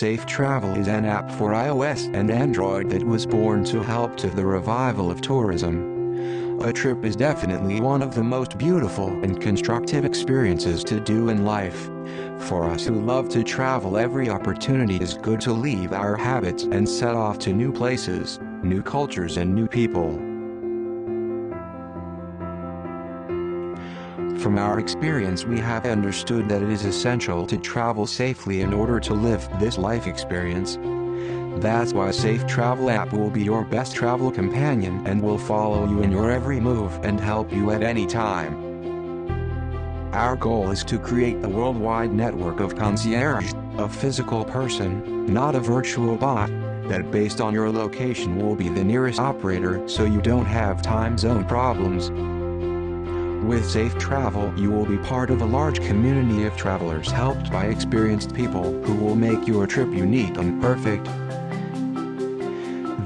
Safe Travel is an app for iOS and Android that was born to help to the revival of tourism. A trip is definitely one of the most beautiful and constructive experiences to do in life. For us who love to travel every opportunity is good to leave our habits and set off to new places, new cultures and new people. From our experience we have understood that it is essential to travel safely in order to live this life experience. That's why Safe Travel app will be your best travel companion and will follow you in your every move and help you at any time. Our goal is to create a worldwide network of concierge, a physical person, not a virtual bot, that based on your location will be the nearest operator so you don't have time zone problems. With Safe Travel you will be part of a large community of travelers helped by experienced people who will make your trip unique and perfect.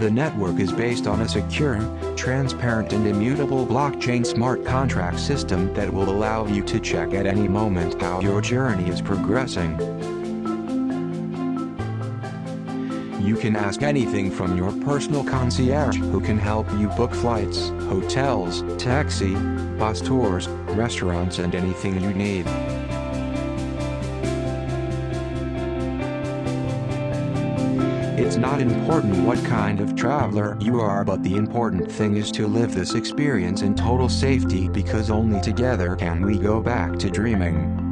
The network is based on a secure, transparent and immutable blockchain smart contract system that will allow you to check at any moment how your journey is progressing. You can ask anything from your personal concierge who can help you book flights, hotels, taxi, bus tours, restaurants and anything you need. It's not important what kind of traveler you are but the important thing is to live this experience in total safety because only together can we go back to dreaming.